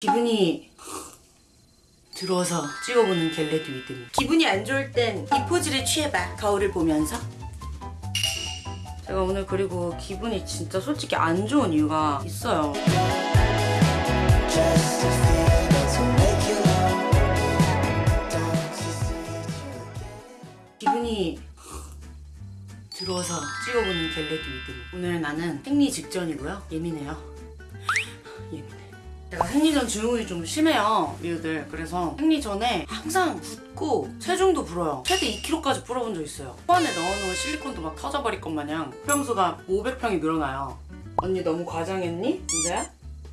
기분이 들어서 찍어보는 get ready with me 기분이 안 좋을 땐 이 포즈를 취해봐 거울을 보면서. 제가 오늘 그리고 기분이 진짜 솔직히 안 좋은 이유가 있어요. 기분이 들어서 찍어보는 get ready with me 오늘 나는 생리 직전이고요. 예민해요. 예민 해 제가 생리 전 증후군이 좀 심해요 미우들. 그래서 생리 전에 항상 붓고 체중도 불어요. 최대 2kg까지 불어본 적 있어요. 코 안에 넣어놓은 실리콘도 막 터져버릴 것 마냥 평수가 500평이 늘어나요. 언니 너무 과장했니? 진짜야?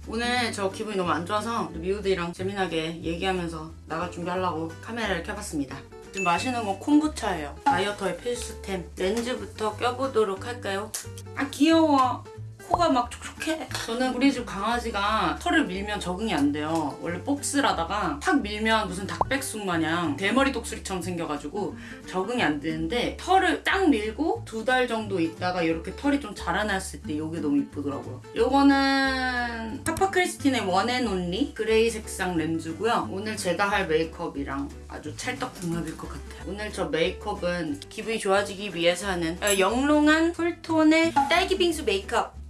오늘 저 기분이 너무 안 좋아서 미우들이랑 재미나게 얘기하면서 나갈 준비하려고 카메라를 켜봤습니다. 지금 마시는 건 콤부차예요. 다이어터의 필수템. 렌즈부터 껴보도록 할까요? 아 귀여워 코가 막 촉촉해. 저는 우리 집 강아지가 털을 밀면 적응이 안 돼요. 원래 복슬하다가 탁 밀면 무슨 닭백숙 마냥 대머리 독수리처럼 생겨가지고 적응이 안 되는데 털을 딱 밀고 두 달 정도 있다가 이렇게 털이 좀 자라났을 때 이게 너무 이쁘더라고요. 요거는 파파크리스틴의 one and only gray 색상 렌즈고요. 오늘 제가 할 메이크업이랑 아주 찰떡궁합일 것 같아요. 오늘 저 메이크업은 기분이 좋아지기 위해서 하는 어, 영롱한 쿨톤의 딸기 빙수 메이크업. 을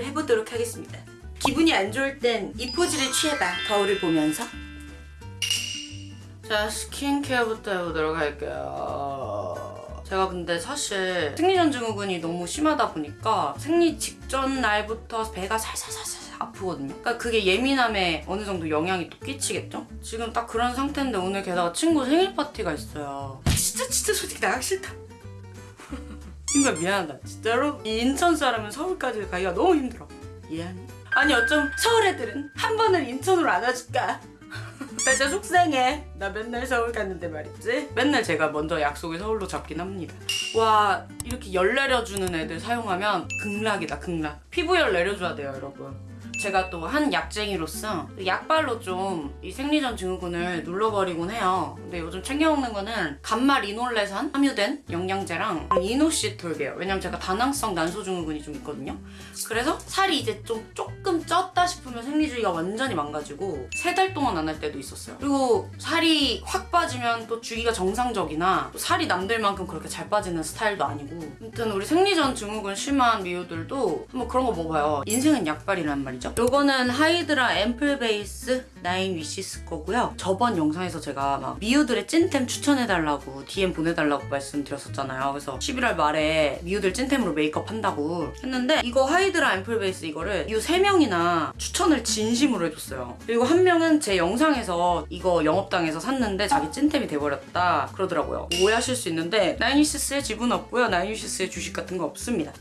해보도록 하겠습니다. 기분이 안 좋을 땐 이 포즈를 취해봐. 거울을 보면서. 자, 스킨케어부터 해보도록 할게요. 제가 근데 사실 생리전 증후군이 너무 심하다 보니까 생리 직전 날부터 배가 살살살살 아프거든요. 그러니까 그게 예민함에 어느 정도 영향이 또 끼치겠죠? 지금 딱 그런 상태인데 오늘 게다가 친구 생일 파티가 있어요. 진짜 진짜 솔직히 나가기 싫다. 친구야 미안하다. 진짜로? 이 인천 사람은 서울까지 가기가 너무 힘들어. 미안해. 아니 어쩜 서울 애들은 한 번을 인천으로 안 와줄까? 나 진짜 속상해. 나 맨날 서울 갔는데 말이지. 맨날 제가 먼저 약속을 서울로 잡긴 합니다. 와 이렇게 열 내려주는 애들 사용하면 극락이다 극락. 피부열 내려줘야 돼요 여러분 제가 또 한 약쟁이로서 약발로 좀 이 생리전 증후군을 눌러버리곤 해요. 근데 요즘 챙겨 먹는 거는 감마 리놀레산 함유된 영양제랑 이노시 톨게요. 왜냐면 제가 다낭성 난소 증후군이 좀 있거든요. 그래서 살이 이제 좀 조금 쪘다 싶으면 생리주기가 완전히 망가지고 세 달 동안 안 할 때도 있었어요. 그리고 살이 확 빠지면 또 주기가 정상적이나 또 살이 남들만큼 그렇게 잘 빠지는 스타일도 아니고 아무튼 우리 생리전 증후군 심한 미우들도 한번 그런 거 먹어요. 인생은 약발이란 말이죠. 요거는 Hydra Ampoule Base Nine Wishes 거고요. 저번 영상에서 제가 막 미우들의 찐템 추천해달라고 DM 보내달라고 말씀드렸었잖아요. 그래서 11월 말에 미우들 찐템으로 메이크업 한다고 했는데 이거 Hydra Ampoule Base 이거를 이 3명이나 추천을 진심으로 해줬어요. 그리고 한 명은 제 영상에서 이거 영업당해서 샀는데 자기 찐템이 돼버렸다 그러더라고요. 오해하실 수 있는데 나인 위시스에 지분 없고요. 나인 위시스에 주식 같은 거 없습니다.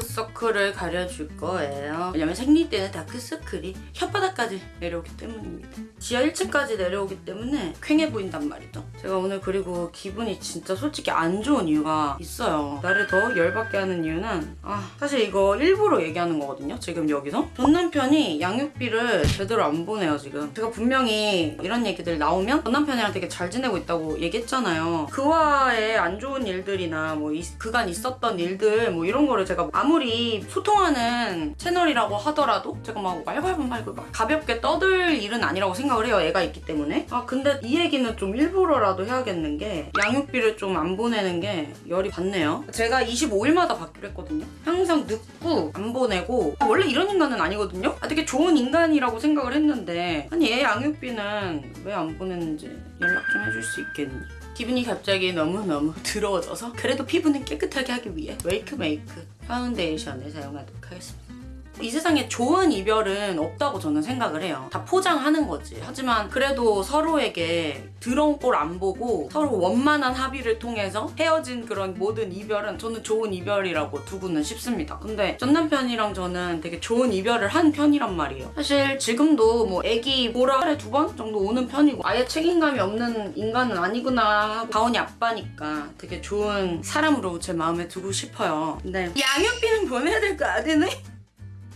다크서클을 가려줄 거예요. 왜냐면 생리 때는 다크서클이 혓바닥까지 내려오기 때문입니다. 지하 1층까지 내려오기 때문에 퀭해 보인단 말이죠. 제가 오늘 그리고 기분이 진짜 솔직히 안 좋은 이유가 있어요. 나를 더 열받게 하는 이유는 아 사실 이거 일부러 얘기하는 거거든요. 지금 여기서. 전 남편이 양육비를 제대로 안 보내요 지금. 제가 분명히 이런 얘기들 나오면 전 남편이랑 되게 잘 지내고 있다고 얘기했잖아요. 그와의 안 좋은 일들이나 뭐 이- 그간 있었던 일들 뭐 이런 거를 제가 아무리 소통하는 채널이라고 하더라도 제가 막 말발고 말고 막 가볍게 떠들 일은 아니라고 생각을 해요. 애가 있기 때문에. 아 근데 이 얘기는 좀 일부러라도 해야겠는 게 양육비를 좀 안 보내는 게 열이 받네요. 제가 25일마다 받기로 했거든요. 항상 늦고 안 보내고 원래 이런 인간은 아니거든요. 아, 되게 좋은 인간이라고 생각을 했는데 아니 애 양육비는 왜 안 보냈는지 연락 좀 해줄 수 있겠니? 기분이 갑자기 너무너무 더러워져서 그래도 피부는 깨끗하게 하기 위해 Wakemake 파운데이션을 사용하도록 하겠습니다. 이 세상에 좋은 이별은 없다고 저는 생각을 해요. 다 포장하는 거지. 하지만 그래도 서로에게 더러운 꼴 안 보고 서로 원만한 합의를 통해서 헤어진 그런 모든 이별은 저는 좋은 이별이라고 두고는 싶습니다. 근데 전 남편이랑 저는 되게 좋은 이별을 한 편이란 말이에요. 사실 지금도 뭐 애기 보러 하루에 두 번 정도 오는 편이고 아예 책임감이 없는 인간은 아니구나 하고 가온이 아빠니까 되게 좋은 사람으로 제 마음에 두고 싶어요. 근데 양육비는 보내야 될 거 아니네?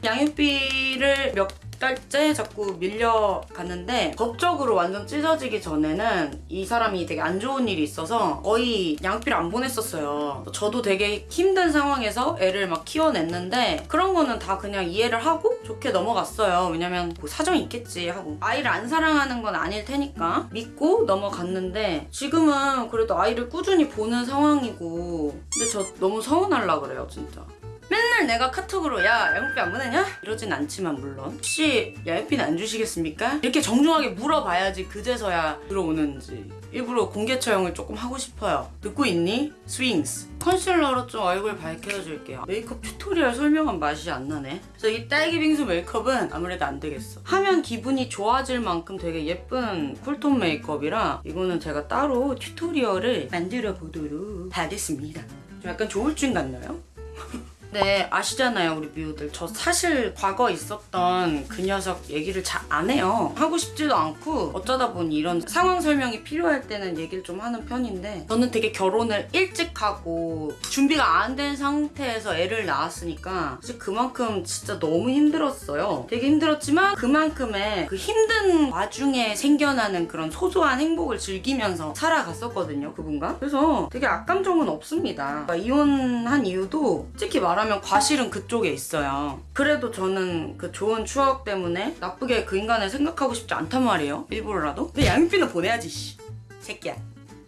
양육비를 몇 달째 자꾸 밀려갔는데 법적으로 완전 찢어지기 전에는 이 사람이 되게 안 좋은 일이 있어서 거의 양육비를 안 보냈었어요. 저도 되게 힘든 상황에서 애를 막 키워냈는데 그런 거는 다 그냥 이해를 하고 좋게 넘어갔어요. 왜냐면 뭐 사정이 있겠지 하고 아이를 안 사랑하는 건 아닐 테니까 믿고 넘어갔는데 지금은 그래도 아이를 꾸준히 보는 상황이고 근데 저 너무 서운하려 그래요 진짜. 맨날 내가 카톡으로 야 양육비 안 보내냐? 이러진 않지만 물론 혹시 양육비는 안 주시겠습니까? 이렇게 정중하게 물어봐야지 그제서야 들어오는지 일부러 공개 처형을 조금 하고 싶어요 듣고 있니? 스윙스 컨실러로 좀 얼굴 밝혀줄게요 메이크업 tutorial 설명한 맛이 안 나네 그래서 이 딸기 빙수 메이크업은 아무래도 안 되겠어 하면 기분이 좋아질 만큼 되게 예쁜 cool tone 메이크업이라 이거는 제가 따로 tutorial을 만들어 보도록 하겠습니다 좀 약간 조울증 같나요? 네, 아시잖아요, 우리 미우들. 저 사실 과거 있었던 그 녀석 얘기를 잘 안 해요. 하고 싶지도 않고 어쩌다 보니 이런 상황 설명이 필요할 때는 얘기를 좀 하는 편인데 저는 되게 결혼을 일찍 하고 준비가 안 된 상태에서 애를 낳았으니까 사실 그만큼 진짜 너무 힘들었어요. 되게 힘들었지만 그만큼의 그 힘든 와중에 생겨나는 그런 소소한 행복을 즐기면서 살아갔었거든요, 그분과. 그래서 되게 악감정은 없습니다. 그러니까 이혼한 이유도 솔직히 말하 면 과실은 그쪽에 있어요. 그래도 저는 그 좋은 추억 때문에 나쁘게 그 인간을 생각하고 싶지 않단 말이에요. 일부러라도. 근데 양육비는 보내야지, 씨. 새끼야.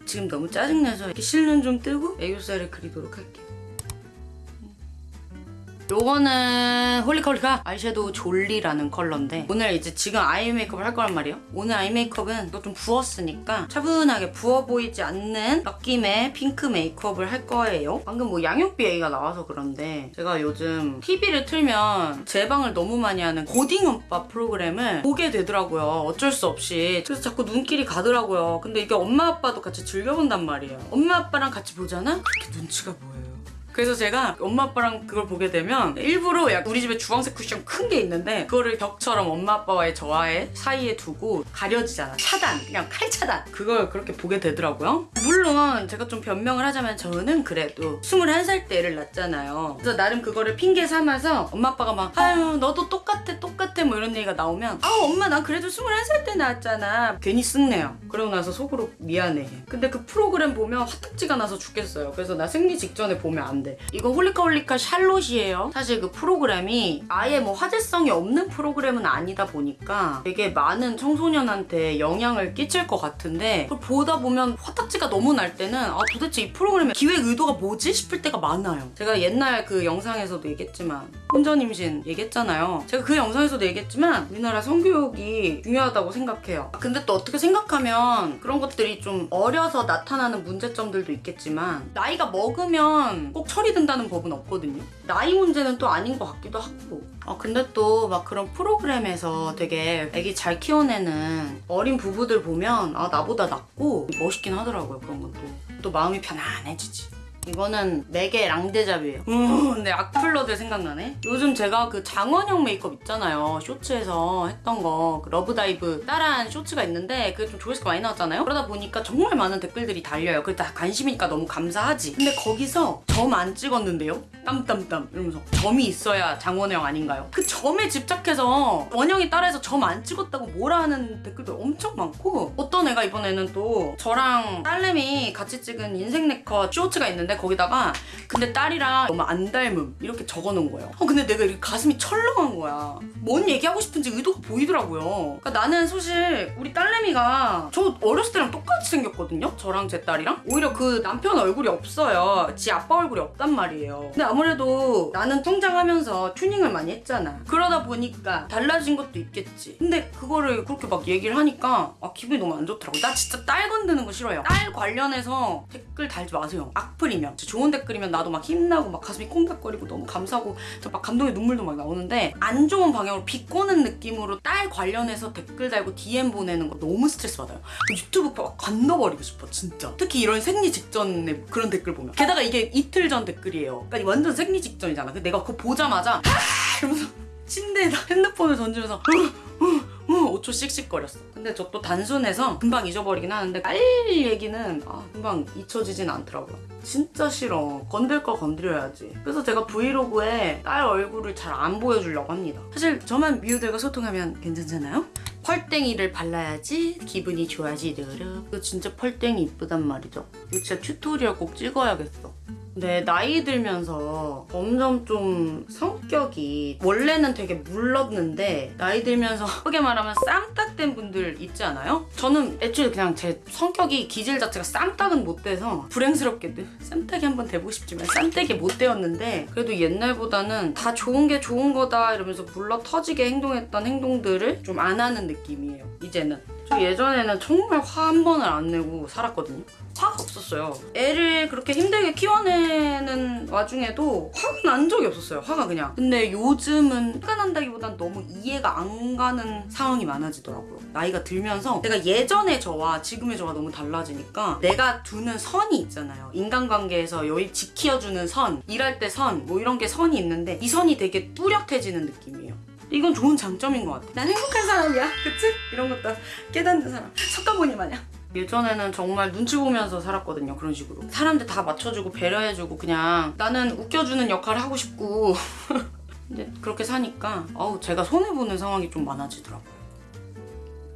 지금 너무 짜증나서 이렇게 실눈 좀 뜨고 애교살을 그리도록 할게요. 요거는 홀리카 홀리카 아이섀도우 졸리라는 컬러인데 오늘 이제 지금 아이 메이크업을 할 거란 말이에요. 오늘 아이 메이크업은 이거 좀 부었으니까 차분하게 부어 보이지 않는 느낌의 핑크 메이크업을 할 거예요. 방금 뭐 양육비 얘기가 나와서 그런데 제가 요즘 TV를 틀면 재방을 너무 많이 하는 고딩엄빠 프로그램을 보게 되더라고요. 어쩔 수 없이. 그래서 자꾸 눈길이 가더라고요. 근데 이게 엄마 아빠도 같이 즐겨본단 말이에요. 엄마 아빠랑 같이 보잖아? 그렇게 눈치가 보여요 그래서 제가 엄마 아빠랑 그걸 보게 되면 일부러 약 우리 집에 주황색 쿠션 큰 게 있는데 그거를 벽처럼 엄마 아빠와의 저와의 사이에 두고 가려지잖아. 차단 그냥 칼 차단. 그걸 그렇게 보게 되더라고요. 물론 제가 좀 변명을 하자면 저는 그래도 21살 때 애를 낳았잖아요. 그래서 나름 그거를 핑계 삼아서 엄마 아빠가 막 아유 너도 똑같아 똑같아 뭐 이런 얘기가 나오면 아 엄마 난 그래도 21살 때 낳았잖아. 괜히 성내요. 그러고 나서 속으로 미안해. 근데 그 프로그램 보면 화딱지가 나서 죽겠어요. 그래서 나 생리 직전에 보면 안 돼. 이거 홀리카 홀리카 샬롯이에요. 사실 그 프로그램이 아예 뭐 화제성이 없는 프로그램은 아니다 보니까 되게 많은 청소년한테 영향을 끼칠 것 같은데 그걸 보다 보면 화딱지가 너무 날 때는 아 도대체 이 프로그램의 기획 의도가 뭐지 싶을 때가 많아요. 제가 옛날 그 영상에서도 얘기했지만 혼전 임신 얘기했잖아요. 제가 그 영상에서도 얘기했지만 우리나라 성교육이 중요하다고 생각해요. 근데 또 어떻게 생각하면 그런 것들이 좀 어려서 나타나는 문제점들도 있겠지만 나이가 먹으면 꼭 처리된다는 법은 없거든요. 나이 문제는 또 아닌 것 같기도 하고. 아 근데 또 막 그런 프로그램에서 되게 애기 잘 키워내는 어린 부부들 보면 아 나보다 낫고 멋있긴 하더라고요 그런 것도. 또 마음이 편안해지지. 이거는 맥의 랑데잡이에요. 음, 근데 악플러들 생각나네. 요즘 제가 그 장원영 메이크업 있잖아요. 쇼츠에서 했던 거. 그 러브다이브 따라한 쇼츠가 있는데 그게 좀 조회수가 많이 나왔잖아요. 그러다 보니까 정말 많은 댓글들이 달려요. 그게 다 관심이니까 너무 감사하지. 근데 거기서 점안 찍었는데요? 땀땀땀 이러면서 점이 있어야 장원영 아닌가요? 그 점에 집착해서 원영이 따라해서 점 안 찍었다고 뭐라 하는 댓글도 엄청 많고 어떤 애가 이번에는 또 저랑 딸내미 같이 찍은 인생 네컷 쇼츠가 있는데 거기다가 근데 딸이랑 너무 안 닮음 이렇게 적어놓은 거예요. 어 근데 내가 이렇게 가슴이 철렁한 거야. 뭔 얘기하고 싶은지 의도가 보이더라고요. 그러니까 나는 사실 우리 딸내미가 저 어렸을 때랑 똑같이 생겼거든요. 저랑 제 딸이랑 오히려 그 남편 얼굴이 없어요. 지 아빠 얼굴이 없단 말이에요. 근데 아무래도 나는 성장하면서 튜닝을 많이 했잖아. 그러다 보니까 달라진 것도 있겠지. 근데 그거를 그렇게 막 얘기를 하니까 아, 기분이 너무 안 좋더라고. 나 진짜 딸 건드는 거 싫어요. 딸 관련해서 댓글 달지 마세요. 악플이면. 좋은 댓글이면 나도 막 힘나고 막 가슴이 콩닥거리고 너무 감사하고 저막 감동의 눈물도 막 나오는데 안 좋은 방향으로 비꼬는 느낌으로 딸 관련해서 댓글 달고 DM 보내는 거 너무 스트레스 받아요. 유튜브 막 건너버리고 싶어 진짜. 특히 이런 생리 직전에 그런 댓글 보면. 게다가 이게 이틀 전 댓글이에요. 그러니까 생리 직전이잖아. 내가 그거 보자마자 아! 이러면서 침대에다 핸드폰을 던지면서 어, 어, 어, 5초 씩씩거렸어. 근데 저 또 단순해서 금방 잊어버리긴 하는데 깔 얘기는 아, 금방 잊혀지진 않더라고요. 진짜 싫어. 건들 거 건드려야지. 그래서 제가 브이로그에 딸 얼굴을 잘 안 보여주려고 합니다. 사실 저만 미우들과 소통하면 괜찮잖아요? 펄땡이를 발라야지 기분이 좋아지르르. 이거 진짜 펄땡이 이쁘단 말이죠. 이거 진짜 tutorial 꼭 찍어야겠어. 네, 나이 들면서 점점 좀 성격이 원래는 되게 물렀는데 나이 들면서 크게 말하면 쌈닭된 분들 있지 않아요? 저는 애초에 그냥 제 성격이 기질 자체가 쌈닭은 못 돼서 불행스럽게도 쌈닭이 한번 돼보고 싶지만 쌈닭이 못 되었는데 그래도 옛날보다는 다 좋은 게 좋은 거다 이러면서 물러 터지게 행동했던 행동들을 좀 안 하는 느낌이에요 이제는 저 예전에는 정말 화 한 번을 안 내고 살았거든요 화가 없었어요. 애를 그렇게 힘들게 키워내는 와중에도 화가 난 적이 없었어요. 화가 그냥. 근데 요즘은 화가 난다기보단 너무 이해가 안 가는 상황이 많아지더라고요. 나이가 들면서 내가 예전의 저와 지금의 저가 너무 달라지니까 내가 두는 선이 있잖아요. 인간관계에서 여기 지켜주는 선, 일할 때 선, 뭐 이런 게 선이 있는데 이 선이 되게 뚜렷해지는 느낌이에요. 이건 좋은 장점인 것 같아. 난 행복한 사람이야. 그치? 이런 것도 깨닫는 사람. 석가모니 마냥. 예전에는 정말 눈치 보면서 살았거든요. 그런 식으로. 사람들 다 맞춰주고 배려해주고 그냥 나는 웃겨주는 역할을 하고 싶고. 근데 그렇게 사니까 어우 제가 손해보는 상황이 좀 많아지더라고요.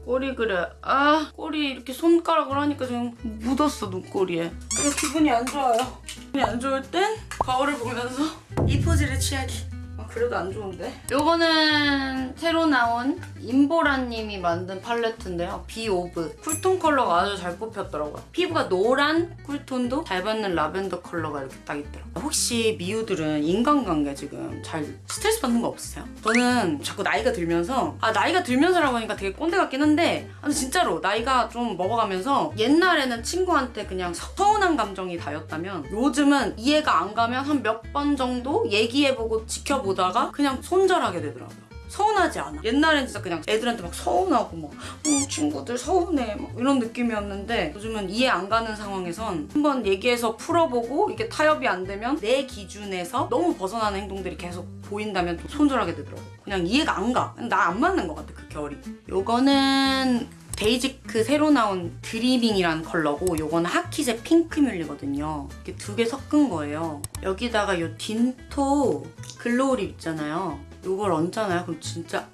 꼬리 그래. 아 꼬리 이렇게 손가락으로 하니까 지금 묻었어 눈꼬리에. 그래서 기분이 안 좋아요. 기분이 안 좋을 땐 거울을 보면서 이 포즈를 취하기. 아, 그래도 안 좋은데? 요거는 새로 나온 임보라님이 만든 팔레트인데요. 비오브. cool tone 컬러가 아주 잘 뽑혔더라고요. 피부가 노란 cool tone도 잘 받는 라벤더 컬러가 이렇게 딱 있더라고요. 혹시 미우들은 인간관계 지금 잘 스트레스 받는 거 없으세요? 저는 자꾸 나이가 들면서 아 나이가 들면서라고 하니까 되게 꼰대 같긴 한데 진짜로 나이가 좀 먹어가면서 옛날에는 친구한테 그냥 서운한 감정이 다였다면 요즘은 이해가 안 가면 한 몇 번 정도 얘기해보고 지켜보다 가 그냥 손절하게 되더라고요. 서운하지 않아. 옛날엔 진짜 그냥 애들한테 막 서운하고 막 어, 친구들 서운해 막 이런 느낌이었는데 요즘은 이해 안 가는 상황에선 한번 얘기해서 풀어보고 이게 타협이 안 되면 내 기준에서 너무 벗어나는 행동들이 계속 보인다면 또 손절하게 되더라고. 그냥 이해가 안 가. 나 안 맞는 것 같아 그 결이. 요거는 베이지크 새로 나온 드리밍이라는 컬러고 요거는 하키제 핑크뮬리거든요. 이렇게 두 개 섞은 거예요. 여기다가 요 딘토 글로우 립 있잖아요. 요걸 얹잖아요. 그럼 진짜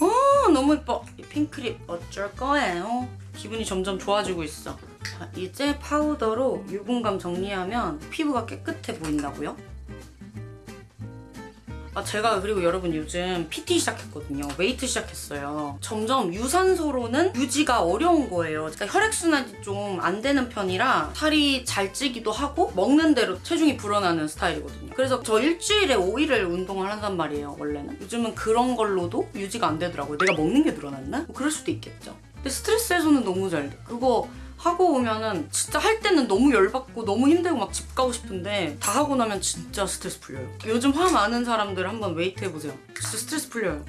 어 너무 예뻐. 이 핑크 lip 어쩔 거예요. 기분이 점점 좋아지고 있어. 자, 이제 파우더로 유분감 정리하면 피부가 깨끗해 보인다고요? 아, 제가 그리고 여러분 요즘 PT 시작했거든요. 웨이트 시작했어요. 점점 유산소로는 유지가 어려운 거예요. 그러니까 혈액순환이 좀 안 되는 편이라 살이 잘 찌기도 하고 먹는 대로 체중이 불어나는 스타일이거든요. 그래서 저 일주일에 5일을 운동을 한단 말이에요, 원래는. 요즘은 그런 걸로도 유지가 안 되더라고요. 내가 먹는 게 늘어났나? 뭐 그럴 수도 있겠죠. 근데 스트레스 해소는 너무 잘 돼. 그거 하고 오면은 진짜 할 때는 너무 열받고 너무 힘들고 막 집 가고 싶은데 다 하고 나면 진짜 스트레스 풀려요. 요즘 화 많은 사람들 한번 웨이트 해보세요. 진짜 스트레스 풀려요.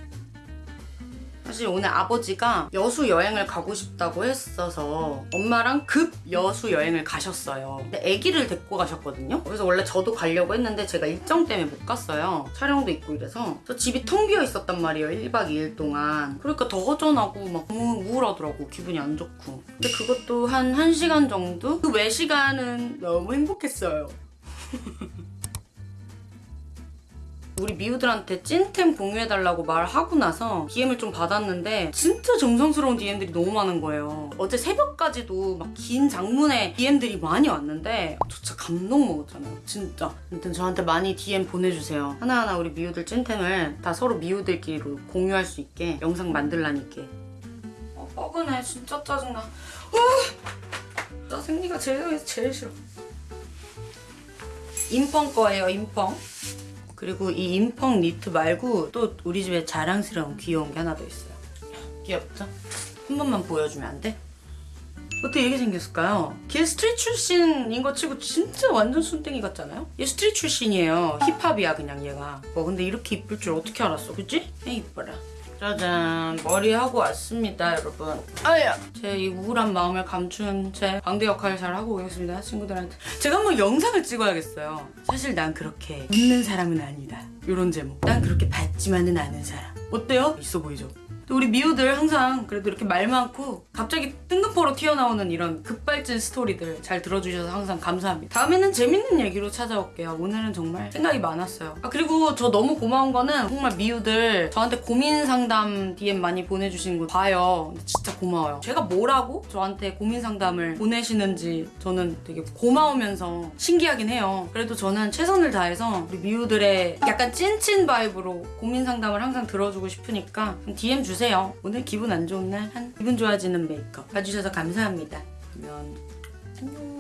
사실 오늘 아버지가 여수 여행을 가고 싶다고 했어서 엄마랑 급 여수 여행을 가셨어요. 근데 아기를 데리고 가셨거든요. 그래서 원래 저도 가려고 했는데 제가 일정 때문에 못 갔어요. 촬영도 있고 이래서 저 집이 텅 비어 있었단 말이에요. 1박 2일 동안. 그러니까 더 허전하고 막 너무 우울하더라고. 기분이 안 좋고. 근데 그것도 한 1시간 정도? 그 외 시간은 너무 행복했어요. 우리 미우들한테 찐템 공유해달라고 말하고 나서 DM을 좀 받았는데 진짜 정성스러운 DM들이 너무 많은 거예요. 어제 새벽까지도 막 긴 장문의 DM들이 많이 왔는데 저 진짜 감동 먹었잖아요. 진짜. 아무튼 저한테 많이 DM 보내주세요. 하나하나 우리 미우들 찐템을 다 서로 미우들끼리 공유할 수 있게 영상 만들라니까. 어, 뻐근해. 진짜 짜증나. 어! 나 생리가 제일, 제일 싫어. 인펑 거예요, 인펑. 그리고 이 인펑 니트 말고 또 우리 집에 자랑스러운 귀여운 게 하나 더 있어요. 귀엽죠? 한 번만 보여주면 안 돼? 어떻게 이렇게 생겼을까요? 걔 street 출신인 거 치고 진짜 완전 순땡이 같잖아요? 얘 street 출신이에요. 힙합이야 그냥 얘가. 뭐 근데 이렇게 이쁠 줄 어떻게 알았어? 그치? 에이 이뻐라. 짜잔. 머리 하고 왔습니다 여러분. 아야 제 이 우울한 마음을 감춘 제 광대 역할을 잘 하고 오겠습니다 친구들한테. 제가 한번 영상을 찍어야겠어요. 사실 난 그렇게 웃는 사람은 아니다. 요런 제목. 난 그렇게 밝지만은 않은 사람. 어때요? 있어 보이죠? 또 우리 미우들 항상 그래도 이렇게 말 많고 갑자기 뜬금포로 튀어나오는 이런 급발진 스토리들 잘 들어주셔서 항상 감사합니다. 다음에는 재밌는 얘기로 찾아올게요. 오늘은 정말 생각이 많았어요. 아, 그리고 저 너무 고마운 거는 정말 미우들 저한테 고민 상담 DM 많이 보내주시는 거 봐요. 진짜 고마워요. 제가 뭐라고 저한테 고민 상담을 보내시는지 저는 되게 고마우면서 신기하긴 해요. 그래도 저는 최선을 다해서 우리 미우들의 약간 찐친 vibe로 고민 상담을 항상 들어주고 싶으니까 DM 주세요. 오늘 기분 안 좋은 날 한 기분 좋아지는 메이크업 봐주셔서 감사합니다. 그러면 안녕.